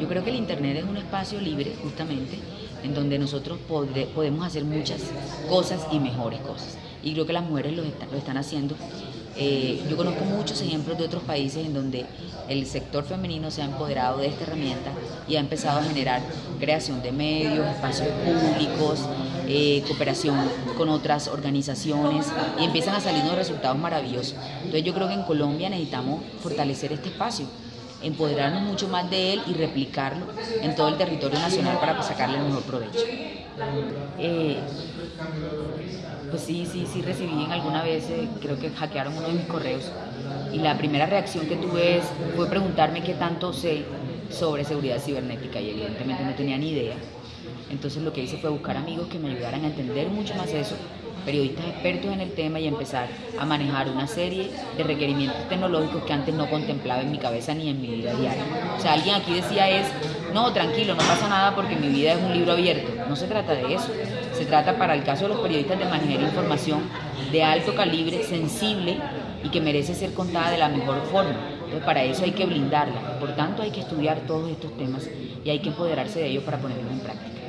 Yo creo que el Internet es un espacio libre, justamente, en donde nosotros podemos hacer muchas cosas y mejores cosas. Y creo que las mujeres lo, lo están haciendo. Eh, yo conozco muchos ejemplos de otros países en donde el sector femenino se ha empoderado de esta herramienta y ha empezado a generar creación de medios, espacios públicos, eh, cooperación con otras organizaciones y empiezan a salir unos resultados maravillosos. Entonces yo creo que en Colombia necesitamos fortalecer este espacio empoderarnos mucho más de él y replicarlo en todo el territorio nacional para sacarle el mejor provecho. Eh, pues sí, sí, sí recibí en alguna vez, eh, creo que hackearon uno de mis correos y la primera reacción que tuve fue preguntarme qué tanto sé sobre seguridad cibernética y evidentemente no tenía ni idea. Entonces lo que hice fue buscar amigos que me ayudaran a entender mucho más eso periodistas expertos en el tema y empezar a manejar una serie de requerimientos tecnológicos que antes no contemplaba en mi cabeza ni en mi vida diaria. O sea, alguien aquí decía es, no, tranquilo, no pasa nada porque mi vida es un libro abierto. No se trata de eso. Se trata para el caso de los periodistas de manejar información de alto calibre, sensible y que merece ser contada de la mejor forma. Entonces, para eso hay que blindarla. Por tanto, hay que estudiar todos estos temas y hay que empoderarse de ellos para ponerlos en práctica.